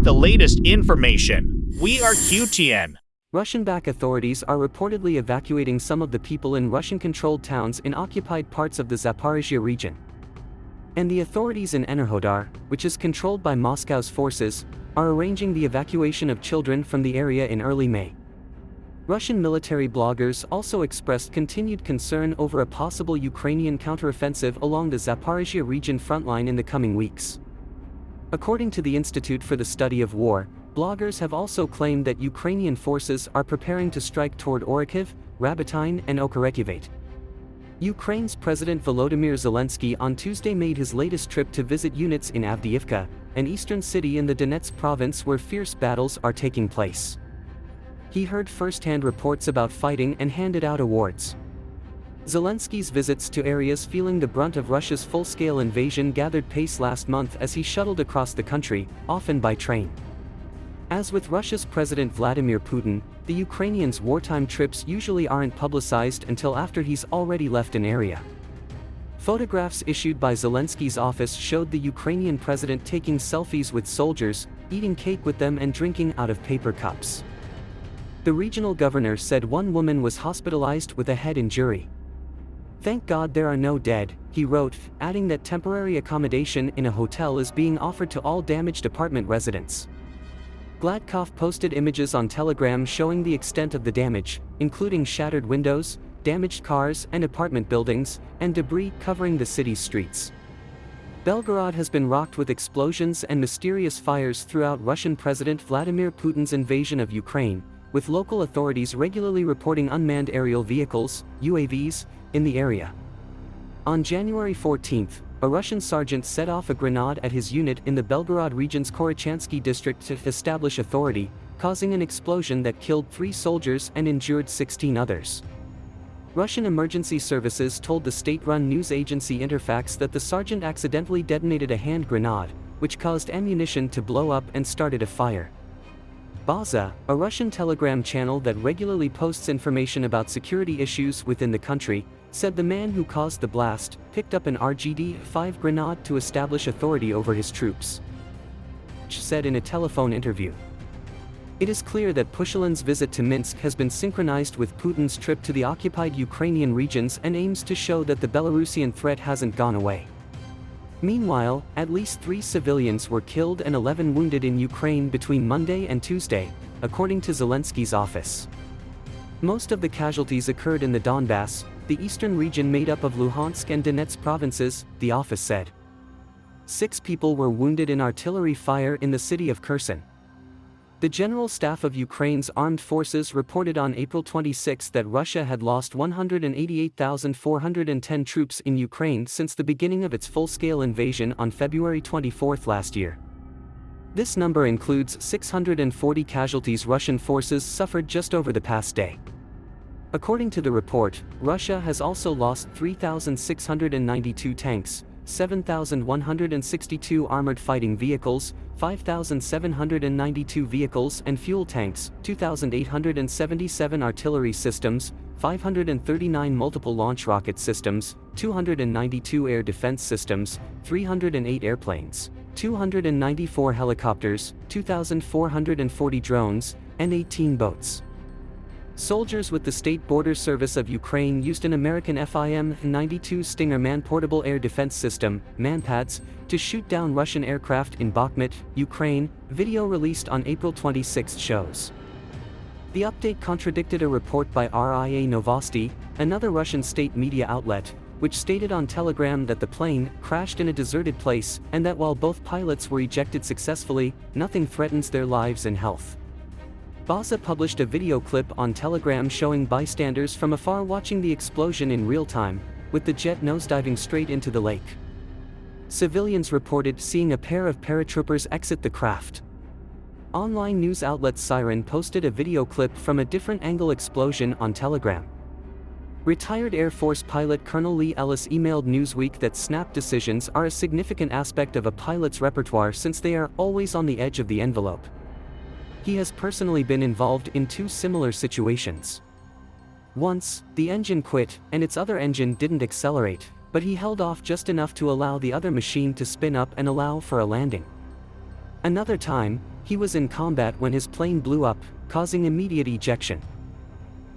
get the latest information. We are QTN. Russian-backed authorities are reportedly evacuating some of the people in Russian-controlled towns in occupied parts of the Zaporizhia region. And the authorities in Enerhodar, which is controlled by Moscow's forces, are arranging the evacuation of children from the area in early May. Russian military bloggers also expressed continued concern over a possible Ukrainian counteroffensive along the Zaporizhia region frontline in the coming weeks. According to the Institute for the Study of War, bloggers have also claimed that Ukrainian forces are preparing to strike toward Orikhiv, Rabotyne and Okeretyivate. Ukraine's President Volodymyr Zelensky on Tuesday made his latest trip to visit units in Avdiivka, an eastern city in the Donetsk province where fierce battles are taking place. He heard first-hand reports about fighting and handed out awards. Zelensky's visits to areas feeling the brunt of Russia's full-scale invasion gathered pace last month as he shuttled across the country, often by train. As with Russia's President Vladimir Putin, the Ukrainian's wartime trips usually aren't publicized until after he's already left an area. Photographs issued by Zelensky's office showed the Ukrainian president taking selfies with soldiers, eating cake with them and drinking out of paper cups. The regional governor said one woman was hospitalized with a head injury. Thank God there are no dead, he wrote, adding that temporary accommodation in a hotel is being offered to all damaged apartment residents. Gladkov posted images on Telegram showing the extent of the damage, including shattered windows, damaged cars and apartment buildings, and debris covering the city's streets. Belgorod has been rocked with explosions and mysterious fires throughout Russian President Vladimir Putin's invasion of Ukraine, with local authorities regularly reporting unmanned aerial vehicles, UAVs, in the area. On January 14, a Russian sergeant set off a grenade at his unit in the Belgorod region's Korochansky district to establish authority, causing an explosion that killed three soldiers and injured 16 others. Russian emergency services told the state-run news agency Interfax that the sergeant accidentally detonated a hand grenade, which caused ammunition to blow up and started a fire. Baza, a Russian telegram channel that regularly posts information about security issues within the country, said the man who caused the blast picked up an RGD-5 grenade to establish authority over his troops. said in a telephone interview. It is clear that Pushilin's visit to Minsk has been synchronized with Putin's trip to the occupied Ukrainian regions and aims to show that the Belarusian threat hasn't gone away. Meanwhile, at least three civilians were killed and 11 wounded in Ukraine between Monday and Tuesday, according to Zelensky's office. Most of the casualties occurred in the Donbass, the eastern region made up of Luhansk and Donetsk provinces, the office said. Six people were wounded in artillery fire in the city of Kherson. The General Staff of Ukraine's armed forces reported on April 26 that Russia had lost 188,410 troops in Ukraine since the beginning of its full-scale invasion on February 24 last year. This number includes 640 casualties Russian forces suffered just over the past day. According to the report, Russia has also lost 3,692 tanks, 7,162 armored fighting vehicles, 5,792 vehicles and fuel tanks, 2,877 artillery systems, 539 multiple launch rocket systems, 292 air defense systems, 308 airplanes, 294 helicopters, 2,440 drones, and 18 boats. Soldiers with the State Border Service of Ukraine used an American FIM-92 Stinger man-portable air defense system, MANPADS, to shoot down Russian aircraft in Bakhmut, Ukraine, video released on April 26 shows. The update contradicted a report by RIA Novosti, another Russian state media outlet, which stated on Telegram that the plane crashed in a deserted place and that while both pilots were ejected successfully, nothing threatens their lives and health. Baza published a video clip on Telegram showing bystanders from afar watching the explosion in real time, with the jet nosediving straight into the lake. Civilians reported seeing a pair of paratroopers exit the craft. Online news outlet Siren posted a video clip from a different angle explosion on Telegram. Retired Air Force pilot Colonel Lee Ellis emailed Newsweek that snap decisions are a significant aspect of a pilot's repertoire since they are always on the edge of the envelope. He has personally been involved in two similar situations. Once, the engine quit, and its other engine didn't accelerate, but he held off just enough to allow the other machine to spin up and allow for a landing. Another time, he was in combat when his plane blew up, causing immediate ejection.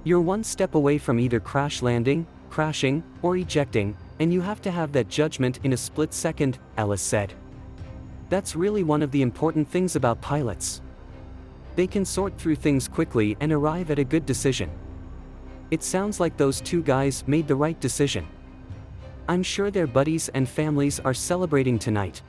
You're one step away from either crash landing, crashing, or ejecting, and you have to have that judgment in a split second, Ellis said. That's really one of the important things about pilots. They can sort through things quickly and arrive at a good decision. It sounds like those two guys made the right decision. I'm sure their buddies and families are celebrating tonight.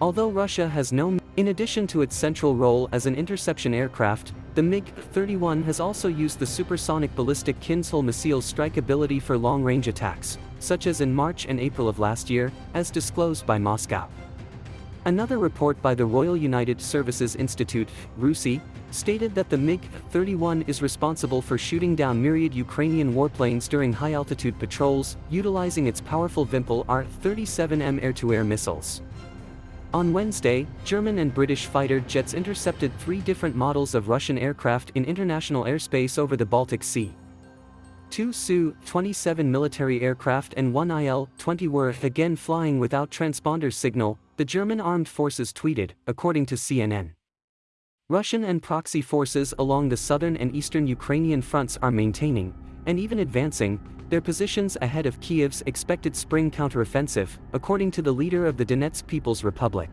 Although Russia has no in addition to its central role as an interception aircraft, the MiG-31 has also used the supersonic ballistic Kinzhal missile strike ability for long-range attacks, such as in March and April of last year, as disclosed by Moscow. Another report by the Royal United Services Institute, RUSI, stated that the MiG-31 is responsible for shooting down myriad Ukrainian warplanes during high-altitude patrols, utilizing its powerful Vimpel R-37M air-to-air missiles. On Wednesday, German and British fighter jets intercepted three different models of Russian aircraft in international airspace over the Baltic Sea. Two Su-27 military aircraft and one Il-20 were again flying without transponder signal, the German armed forces tweeted, according to CNN. Russian and proxy forces along the southern and eastern Ukrainian fronts are maintaining, and even advancing, their positions ahead of Kiev's expected spring counteroffensive, according to the leader of the Donetsk People's Republic.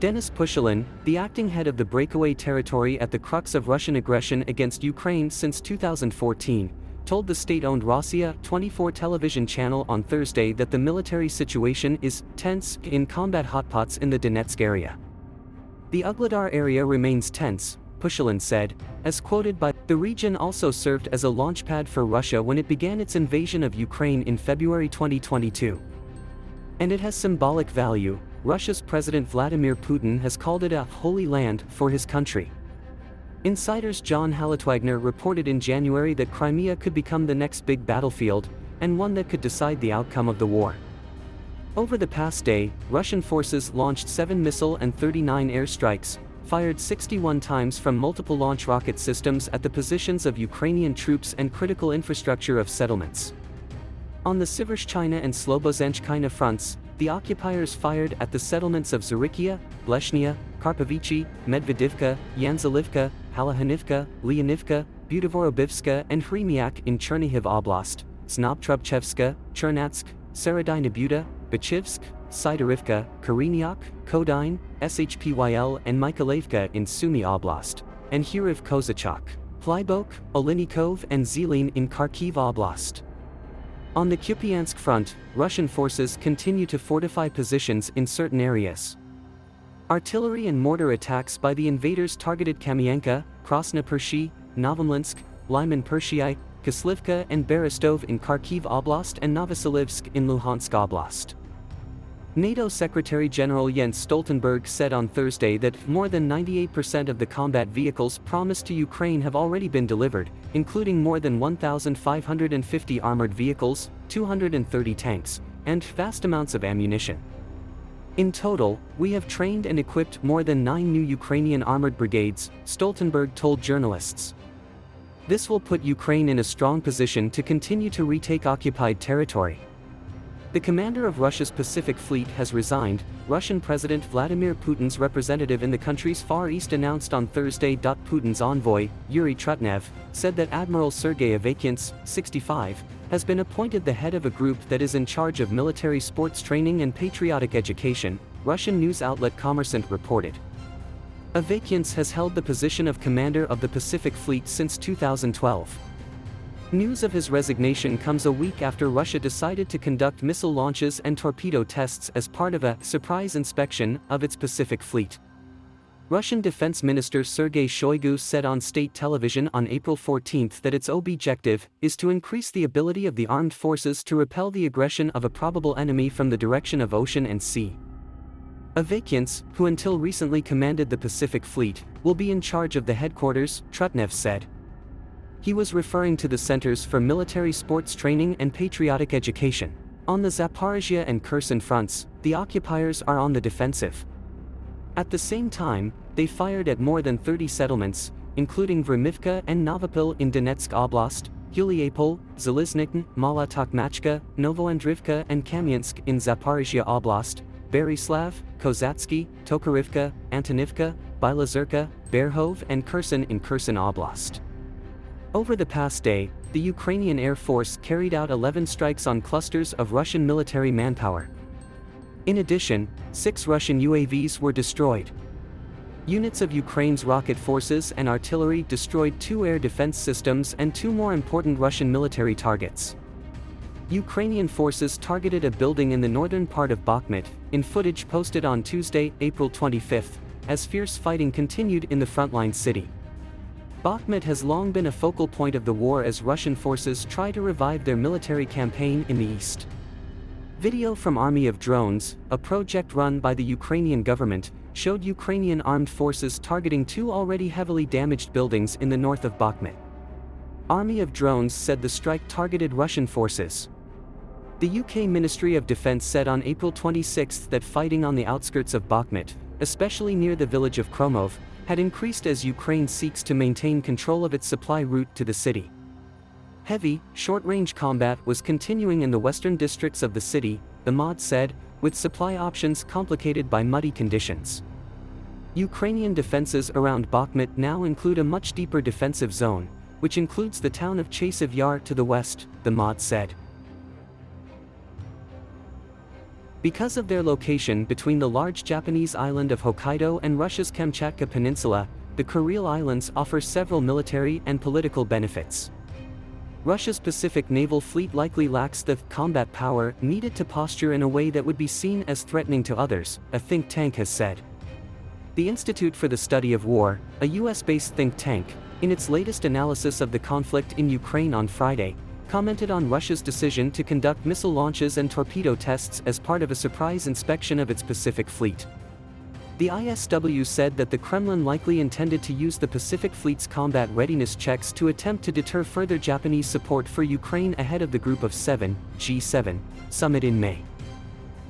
Denis Pushilin, the acting head of the breakaway territory at the crux of Russian aggression against Ukraine since 2014, told the state-owned Rossiya 24 television channel on Thursday that the military situation is tense in combat hotpots in the Donetsk area. The Ugledar area remains tense, Pushilin said, as quoted by, the region also served as a launchpad for Russia when it began its invasion of Ukraine in February 2022. And it has symbolic value, Russia's President Vladimir Putin has called it a holy land for his country. Insiders John Haltiwanger reported in January that Crimea could become the next big battlefield, and one that could decide the outcome of the war. Over the past day, Russian forces launched 7 missile and 39 airstrikes, fired 61 times from multiple launch rocket systems at the positions of Ukrainian troops and critical infrastructure of settlements. On the Sivershchina and Slobozhenskina fronts, the occupiers fired at the settlements of Zarikia, Bleshnia, Karpovichi, Medvedivka, Yanzalivka, Halahanivka, Leonivka, Budovorobivska and Hremiak in Chernihiv Oblast, Znobtrubchevska, Chernatsk, Seredina Buda, Bachivsk, Sidorivka, Koreniak, Kodine, Shpyl and Mykolaievka in Sumy Oblast, and Hiriv Kozachok, Plybok, Olinikov and Zelin in Kharkiv Oblast. On the Kupiansk front, Russian forces continue to fortify positions in certain areas. Artillery and mortar attacks by the invaders targeted Kamienka, Krasna Pershi, Novomlinsk, Lyman Pershii, Kislivka and Berestov in Kharkiv Oblast and Novoselivsk in Luhansk Oblast. NATO Secretary General Jens Stoltenberg said on Thursday that more than 98% of the combat vehicles promised to Ukraine have already been delivered, including more than 1,550 armored vehicles, 230 tanks, and vast amounts of ammunition. In total, we have trained and equipped more than nine new Ukrainian armored brigades, Stoltenberg told journalists. This will put Ukraine in a strong position to continue to retake occupied territory. The commander of Russia's Pacific Fleet has resigned, Russian President Vladimir Putin's representative in the country's Far East announced on Thursday. Putin's envoy, Yuri Trutnev, said that Admiral Sergei Avakiants, 65, has been appointed the head of a group that is in charge of military sports training and patriotic education, Russian news outlet Kommersant reported. Avakiants has held the position of commander of the Pacific Fleet since 2012. News of his resignation comes a week after Russia decided to conduct missile launches and torpedo tests as part of a surprise inspection of its Pacific Fleet. Russian Defense Minister Sergei Shoigu said on state television on April 14 that its objective is to increase the ability of the armed forces to repel the aggression of a probable enemy from the direction of ocean and sea. Avakiants, who until recently commanded the Pacific Fleet, will be in charge of the headquarters, Trutnev said. He was referring to the Centers for Military Sports Training and Patriotic Education. On the Zaporizhia and Kherson fronts, the occupiers are on the defensive. At the same time, they fired at more than 30 settlements, including Vremivka and Novopil in Donetsk Oblast, Yuliapol, Zaliznikn, Mala Tokmachka, Novoandrivka and Kamiensk in Zaporizhia Oblast, Berislav, Kozatsky, Tokarivka, Antonivka, Bilazerka, Berhov and Kherson in Kherson Oblast. Over the past day, the Ukrainian Air Force carried out 11 strikes on clusters of Russian military manpower. In addition, six Russian UAVs were destroyed. Units of Ukraine's rocket forces and artillery destroyed two air defense systems and two more important Russian military targets. Ukrainian forces targeted a building in the northern part of Bakhmut, in footage posted on Tuesday, April 25, as fierce fighting continued in the frontline city. Bakhmut has long been a focal point of the war as Russian forces try to revive their military campaign in the east. Video from Army of Drones, a project run by the Ukrainian government, showed Ukrainian armed forces targeting two already heavily damaged buildings in the north of Bakhmut. Army of Drones said the strike targeted Russian forces. The UK Ministry of Defence said on April 26 that fighting on the outskirts of Bakhmut, especially near the village of Khromove, had increased as Ukraine seeks to maintain control of its supply route to the city. Heavy, short-range combat was continuing in the western districts of the city, the MOD said, with supply options complicated by muddy conditions. Ukrainian defenses around Bakhmut now include a much deeper defensive zone, which includes the town of Chasiv Yar to the west, the MOD said. Because of their location between the large Japanese island of Hokkaido and Russia's Kamchatka Peninsula, the Kuril Islands offer several military and political benefits. Russia's Pacific Naval Fleet likely lacks the combat power needed to posture in a way that would be seen as threatening to others, a think tank has said. The Institute for the Study of War, a US-based think tank, in its latest analysis of the conflict in Ukraine on Friday, commented on Russia's decision to conduct missile launches and torpedo tests as part of a surprise inspection of its Pacific Fleet. The ISW said that the Kremlin likely intended to use the Pacific Fleet's combat readiness checks to attempt to deter further Japanese support for Ukraine ahead of the Group of Seven, G7, summit in May.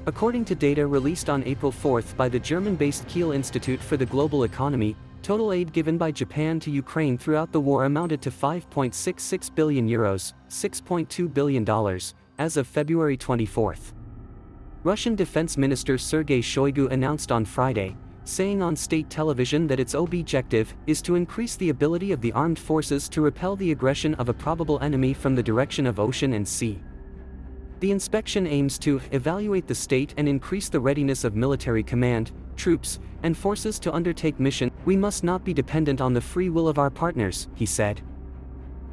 According to data released on April 4 by the German-based Kiel Institute for the Global Economy, total aid given by Japan to Ukraine throughout the war amounted to 5.66 billion euros, $6.2 billion, as of February 24. Russian Defense Minister Sergei Shoigu announced on Friday, saying on state television that its objective is to increase the ability of the armed forces to repel the aggression of a probable enemy from the direction of ocean and sea. The inspection aims to evaluate the state and increase the readiness of military command, troops, and forces to undertake mission. We must not be dependent on the free will of our partners, he said.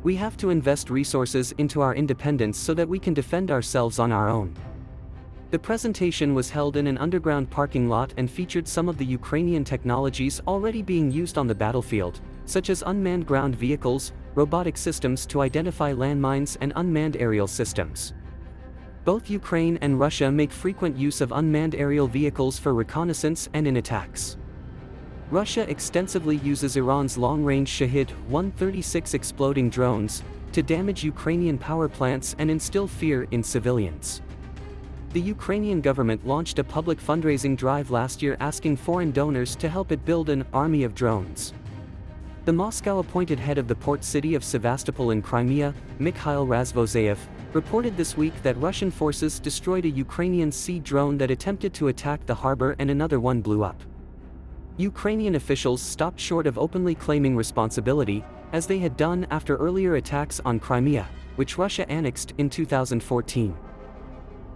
We have to invest resources into our independence so that we can defend ourselves on our own. The presentation was held in an underground parking lot and featured some of the Ukrainian technologies already being used on the battlefield, such as unmanned ground vehicles, robotic systems to identify landmines and unmanned aerial systems. Both Ukraine and Russia make frequent use of unmanned aerial vehicles for reconnaissance and in attacks. Russia extensively uses Iran's long-range Shahed-136 exploding drones to damage Ukrainian power plants and instill fear in civilians. The Ukrainian government launched a public fundraising drive last year asking foreign donors to help it build an army of drones. The Moscow-appointed head of the port city of Sevastopol in Crimea, Mikhail Razvozayev, reported this week that Russian forces destroyed a Ukrainian sea drone that attempted to attack the harbor and another one blew up. Ukrainian officials stopped short of openly claiming responsibility, as they had done after earlier attacks on Crimea, which Russia annexed in 2014.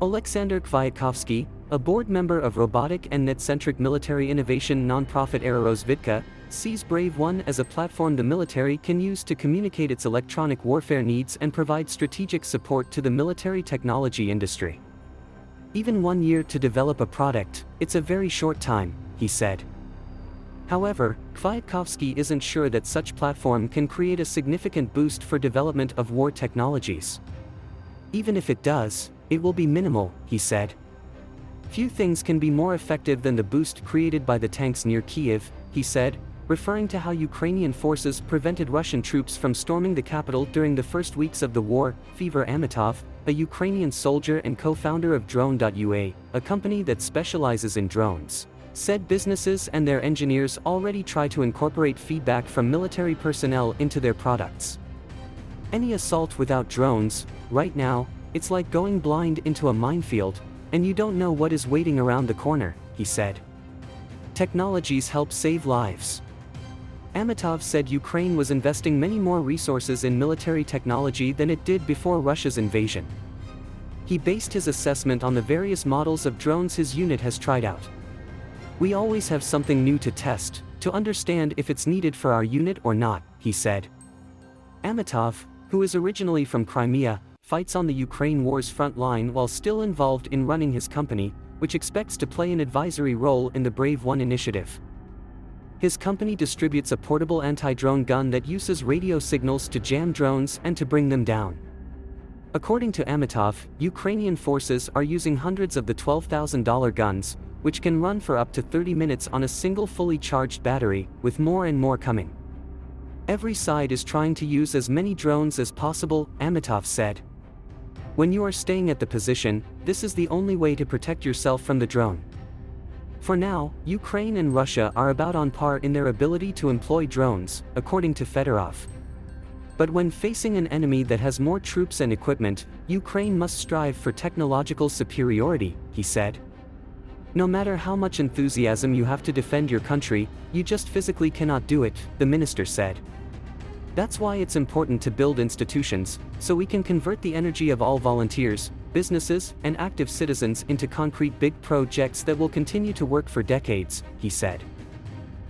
Alexander Kviatkovsky, a board member of robotic and net-centric military innovation nonprofit Aerorozvidka, sees Brave One as a platform the military can use to communicate its electronic warfare needs and provide strategic support to the military technology industry. Even one year to develop a product, it's a very short time, he said. However, Kviatkovsky isn't sure that such platform can create a significant boost for development of war technologies. Even if it does, it will be minimal, he said. Few things can be more effective than the boost created by the tanks near Kiev, he said, referring to how Ukrainian forces prevented Russian troops from storming the capital during the first weeks of the war. Fever Amitov, a Ukrainian soldier and co-founder of Drone.ua, a company that specializes in drones, said businesses and their engineers already try to incorporate feedback from military personnel into their products. Any assault without drones, right now, it's like going blind into a minefield, and you don't know what is waiting around the corner, he said. Technologies help save lives. Amitov said Ukraine was investing many more resources in military technology than it did before Russia's invasion. He based his assessment on the various models of drones his unit has tried out. We always have something new to test, to understand if it's needed for our unit or not, he said. Amitov, who is originally from Crimea, fights on the Ukraine war's front line while still involved in running his company, which expects to play an advisory role in the Brave One initiative. His company distributes a portable anti-drone gun that uses radio signals to jam drones and to bring them down. According to Amitov, Ukrainian forces are using hundreds of the $12,000 guns, which can run for up to 30 minutes on a single fully charged battery, with more and more coming. Every side is trying to use as many drones as possible, Amitov said. When you are staying at the position, this is the only way to protect yourself from the drone. For now, Ukraine and Russia are about on par in their ability to employ drones, according to Fedorov. But when facing an enemy that has more troops and equipment, Ukraine must strive for technological superiority, he said. No matter how much enthusiasm you have to defend your country, you just physically cannot do it, the minister said. That's why it's important to build institutions, so we can convert the energy of all volunteers, businesses, and active citizens into concrete big projects that will continue to work for decades, he said.